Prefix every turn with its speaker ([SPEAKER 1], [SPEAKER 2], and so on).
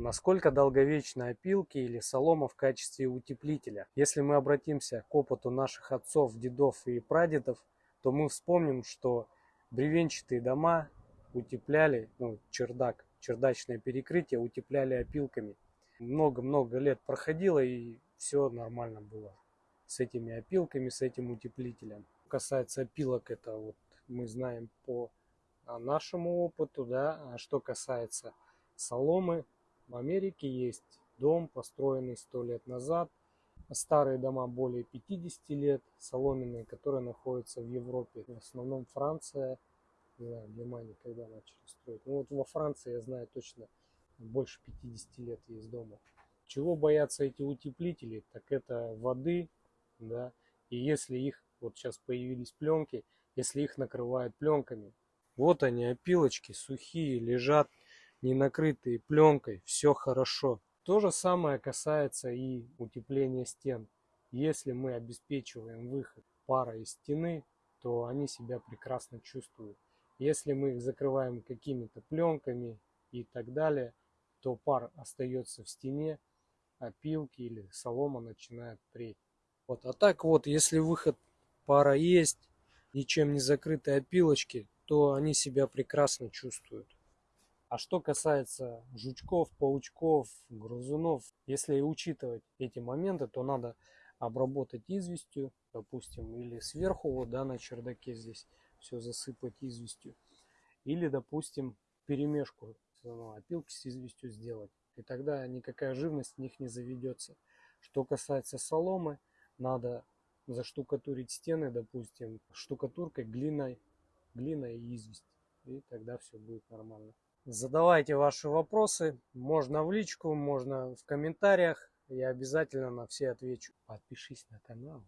[SPEAKER 1] Насколько долговечны опилки или солома в качестве утеплителя? Если мы обратимся к опыту наших отцов, дедов и прадедов, то мы вспомним, что бревенчатые дома утепляли, ну, чердак, чердачное перекрытие утепляли опилками. Много-много лет проходило и все нормально было с этими опилками, с этим утеплителем. Касается опилок, это вот мы знаем по а, нашему опыту, да, а что касается соломы, в Америке есть дом, построенный сто лет назад, старые дома более 50 лет, соломенные, которые находятся в Европе, в основном Франция, не знаю, Германия когда начали строить. Ну вот во Франции, я знаю точно, больше 50 лет есть дома. Чего боятся эти утеплители? Так это воды, да, и если их, вот сейчас появились пленки, если их накрывают пленками, вот они, опилочки сухие, лежат, не накрытые пленкой, все хорошо. То же самое касается и утепления стен. Если мы обеспечиваем выход пара из стены, то они себя прекрасно чувствуют. Если мы их закрываем какими-то пленками и так далее, то пар остается в стене, опилки или солома начинает преть. Вот. А так вот, если выход пара есть, ничем не закрытые опилочки, то они себя прекрасно чувствуют. А что касается жучков, паучков, грызунов, если учитывать эти моменты, то надо обработать известью, допустим, или сверху вот, да, на чердаке здесь все засыпать известью. Или, допустим, перемешку ну, опилки с известью сделать. И тогда никакая живность в них не заведется. Что касается соломы, надо заштукатурить стены, допустим, штукатуркой, глиной, глиной и известь. И тогда все будет нормально. Задавайте ваши вопросы. Можно в личку, можно в комментариях. Я обязательно на все отвечу. Подпишись на канал.